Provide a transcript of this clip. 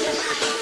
Yes,